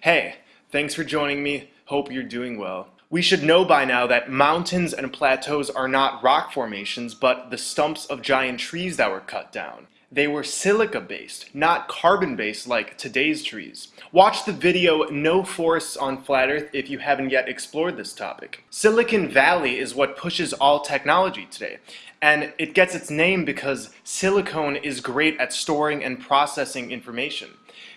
Hey, thanks for joining me. Hope you're doing well. We should know by now that mountains and plateaus are not rock formations, but the stumps of giant trees that were cut down. They were silica-based, not carbon-based like today's trees. Watch the video No Forests on Flat Earth if you haven't yet explored this topic. Silicon Valley is what pushes all technology today, and it gets its name because silicone is great at storing and processing information.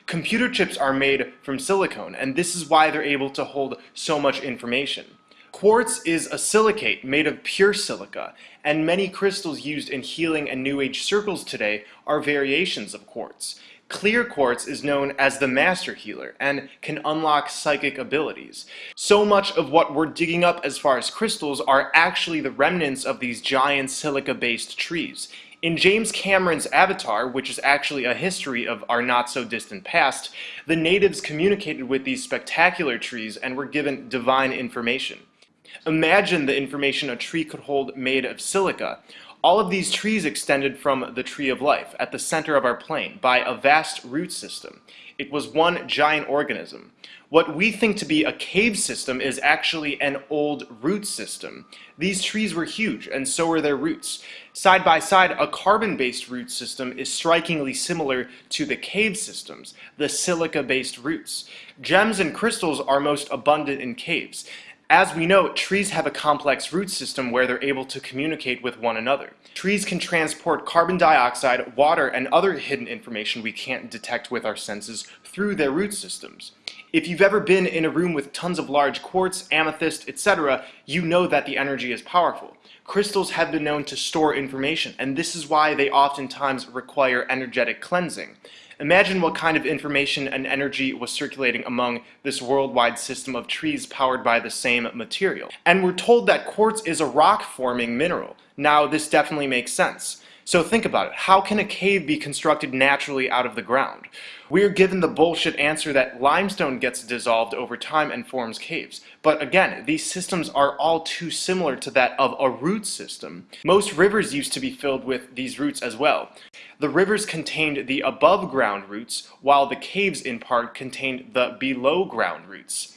Computer chips are made from silicone, and this is why they're able to hold so much information. Quartz is a silicate made of pure silica, and many crystals used in healing and New Age circles today are variations of quartz. Clear quartz is known as the master healer and can unlock psychic abilities. So much of what we're digging up as far as crystals are actually the remnants of these giant silica-based trees. In James Cameron's Avatar, which is actually a history of our not-so-distant past, the natives communicated with these spectacular trees and were given divine information. Imagine the information a tree could hold made of silica. All of these trees extended from the tree of life at the center of our plane by a vast root system. It was one giant organism. What we think to be a cave system is actually an old root system. These trees were huge, and so were their roots. Side by side, a carbon-based root system is strikingly similar to the cave systems, the silica-based roots. Gems and crystals are most abundant in caves. As we know, trees have a complex root system where they're able to communicate with one another. Trees can transport carbon dioxide, water, and other hidden information we can't detect with our senses through their root systems. If you've ever been in a room with tons of large quartz, amethyst, etc., you know that the energy is powerful. Crystals have been known to store information, and this is why they oftentimes require energetic cleansing. Imagine what kind of information and energy was circulating among this worldwide system of trees powered by the same material. And we're told that quartz is a rock-forming mineral. Now, this definitely makes sense. So think about it. How can a cave be constructed naturally out of the ground? We're given the bullshit answer that limestone gets dissolved over time and forms caves. But again, these systems are all too similar to that of a root system. Most rivers used to be filled with these roots as well. The rivers contained the above ground roots, while the caves in part contained the below ground roots.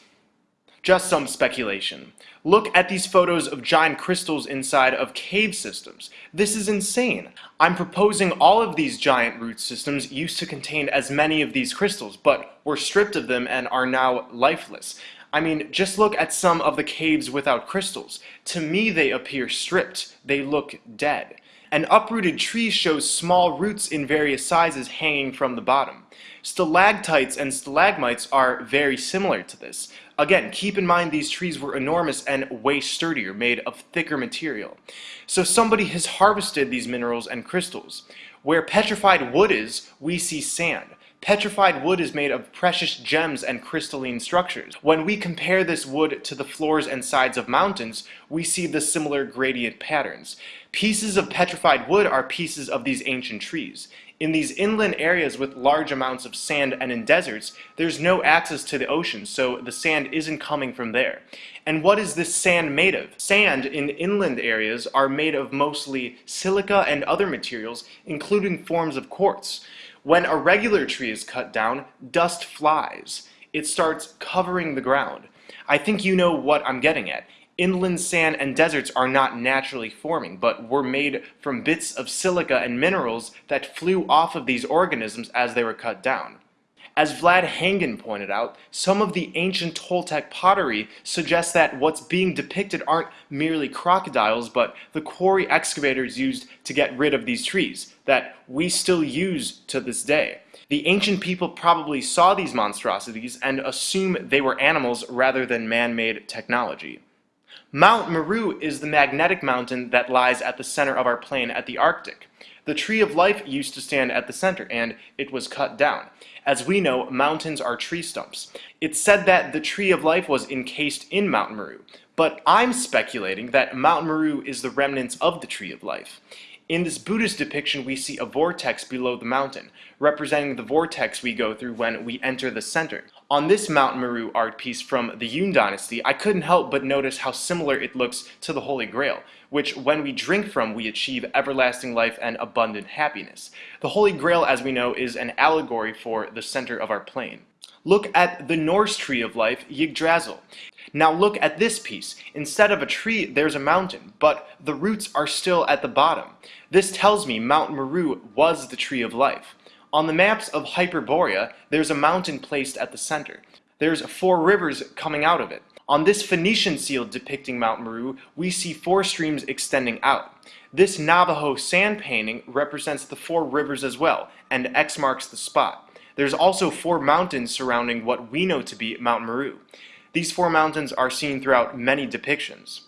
Just some speculation. Look at these photos of giant crystals inside of cave systems. This is insane. I'm proposing all of these giant root systems used to contain as many of these crystals, but were stripped of them and are now lifeless. I mean, just look at some of the caves without crystals. To me, they appear stripped. They look dead. An uprooted tree shows small roots in various sizes hanging from the bottom. Stalactites and stalagmites are very similar to this. Again, keep in mind these trees were enormous and way sturdier, made of thicker material. So somebody has harvested these minerals and crystals. Where petrified wood is, we see sand. Petrified wood is made of precious gems and crystalline structures. When we compare this wood to the floors and sides of mountains, we see the similar gradient patterns. Pieces of petrified wood are pieces of these ancient trees. In these inland areas with large amounts of sand and in deserts, there's no access to the ocean, so the sand isn't coming from there. And what is this sand made of? Sand in inland areas are made of mostly silica and other materials, including forms of quartz. When a regular tree is cut down, dust flies. It starts covering the ground. I think you know what I'm getting at. Inland sand and deserts are not naturally forming, but were made from bits of silica and minerals that flew off of these organisms as they were cut down. As Vlad Hangen pointed out, some of the ancient Toltec pottery suggests that what's being depicted aren't merely crocodiles, but the quarry excavators used to get rid of these trees, that we still use to this day. The ancient people probably saw these monstrosities and assume they were animals rather than man-made technology. Mount Meru is the magnetic mountain that lies at the center of our plane at the Arctic. The tree of life used to stand at the center, and it was cut down. As we know, mountains are tree stumps. It's said that the tree of life was encased in Mount Meru, but I'm speculating that Mount Meru is the remnants of the tree of life. In this Buddhist depiction, we see a vortex below the mountain, representing the vortex we go through when we enter the center. On this Mount Meru art piece from the Yuan dynasty, I couldn't help but notice how similar it looks to the Holy Grail, which when we drink from, we achieve everlasting life and abundant happiness. The Holy Grail, as we know, is an allegory for the center of our plane. Look at the Norse tree of life, Yggdrasil. Now look at this piece. Instead of a tree, there's a mountain, but the roots are still at the bottom. This tells me Mount Meru was the tree of life. On the maps of Hyperborea, there's a mountain placed at the center. There's four rivers coming out of it. On this Phoenician seal depicting Mount Meru, we see four streams extending out. This Navajo sand painting represents the four rivers as well, and X marks the spot. There's also four mountains surrounding what we know to be Mount Meru. These four mountains are seen throughout many depictions.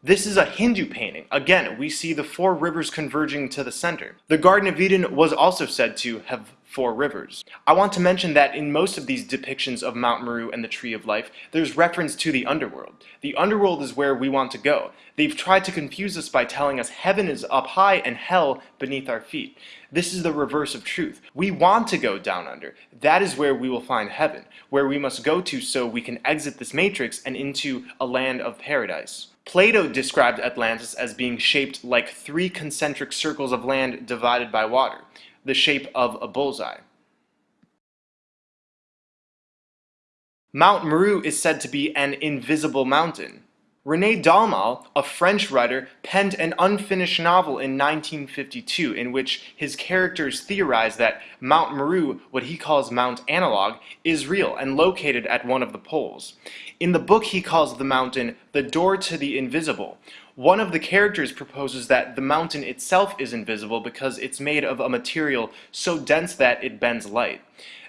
This is a Hindu painting. Again, we see the four rivers converging to the center. The Garden of Eden was also said to have four rivers. I want to mention that in most of these depictions of Mount Meru and the Tree of Life, there's reference to the underworld. The underworld is where we want to go. They've tried to confuse us by telling us heaven is up high and hell beneath our feet. This is the reverse of truth. We want to go down under. That is where we will find heaven, where we must go to so we can exit this matrix and into a land of paradise. Plato described Atlantis as being shaped like three concentric circles of land divided by water, the shape of a bullseye. Mount Meru is said to be an invisible mountain. René Daumal, a French writer, penned an unfinished novel in 1952 in which his characters theorize that Mount Meru, what he calls Mount Analog, is real and located at one of the poles. In the book he calls the mountain the door to the invisible. One of the characters proposes that the mountain itself is invisible because it's made of a material so dense that it bends light.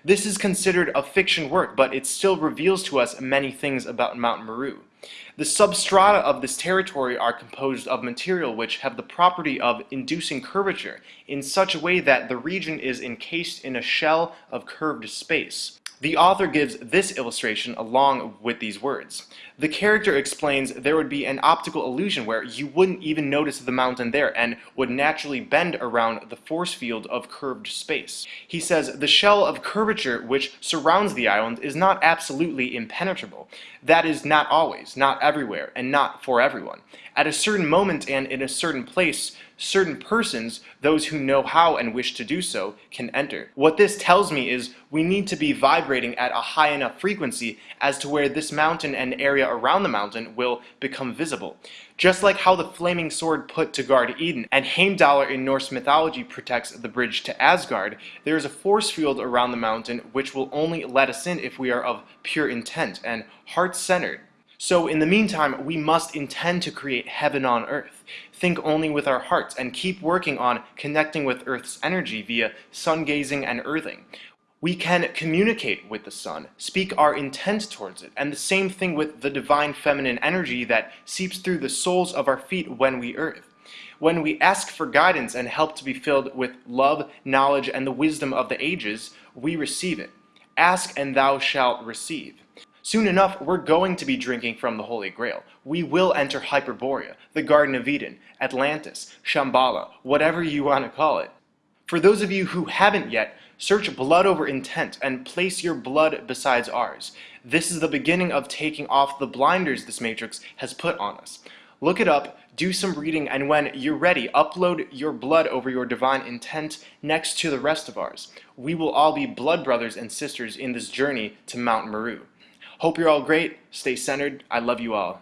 This is considered a fiction work, but it still reveals to us many things about Mount Meru. The substrata of this territory are composed of material which have the property of inducing curvature in such a way that the region is encased in a shell of curved space. The author gives this illustration along with these words. The character explains there would be an optical illusion where you wouldn't even notice the mountain there and would naturally bend around the force field of curved space. He says the shell of curvature which surrounds the island is not absolutely impenetrable. That is not always, not everywhere, and not for everyone. At a certain moment and in a certain place, certain persons, those who know how and wish to do so, can enter. What this tells me is we need to be vibrating at a high enough frequency as to where this mountain and area around the mountain will become visible. Just like how the flaming sword put to guard Eden and Heimdallr in Norse mythology protects the bridge to Asgard, there is a force field around the mountain which will only let us in if we are of pure intent and heart-centered. So in the meantime, we must intend to create heaven on earth. Think only with our hearts and keep working on connecting with Earth's energy via sun gazing and earthing. We can communicate with the sun, speak our intent towards it, and the same thing with the divine feminine energy that seeps through the soles of our feet when we earth. When we ask for guidance and help to be filled with love, knowledge, and the wisdom of the ages, we receive it. Ask and thou shalt receive. Soon enough, we're going to be drinking from the Holy Grail. We will enter Hyperborea, the Garden of Eden, Atlantis, Shambhala, whatever you want to call it. For those of you who haven't yet, search blood over intent and place your blood besides ours. This is the beginning of taking off the blinders this matrix has put on us. Look it up, do some reading, and when you're ready, upload your blood over your divine intent next to the rest of ours. We will all be blood brothers and sisters in this journey to Mount Meru. Hope you're all great. Stay centered. I love you all.